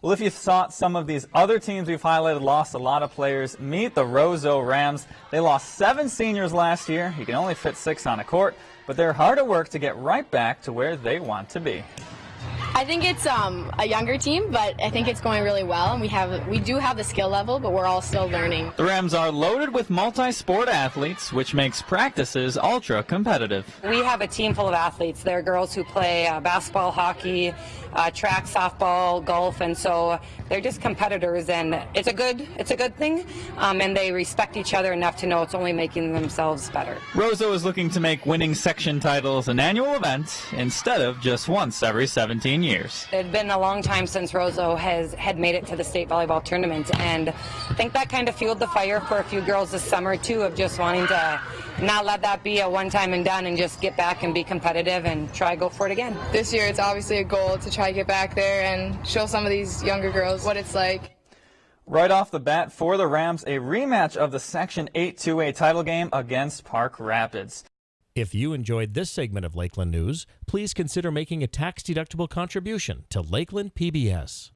Well, if you thought some of these other teams we've highlighted lost a lot of players, meet the Roseau Rams. They lost seven seniors last year. You can only fit six on a court, but they're hard at work to get right back to where they want to be. I think it's um, a younger team, but I think it's going really well, and we have we do have the skill level, but we're all still learning. The Rams are loaded with multi-sport athletes, which makes practices ultra competitive. We have a team full of athletes. There are girls who play uh, basketball, hockey, uh, track, softball, golf, and so they're just competitors, and it's a good it's a good thing. Um, and they respect each other enough to know it's only making themselves better. Roseau is looking to make winning section titles an annual event instead of just once every 17 years. It had been a long time since Roseau has had made it to the state volleyball tournament, and I think that kind of fueled the fire for a few girls this summer too, of just wanting to not let that be a one time and done, and just get back and be competitive and try go for it again. This year, it's obviously a goal to try to get back there and show some of these younger girls what it's like. Right off the bat for the Rams, a rematch of the Section 8 2A title game against Park Rapids. If you enjoyed this segment of Lakeland News, please consider making a tax-deductible contribution to Lakeland PBS.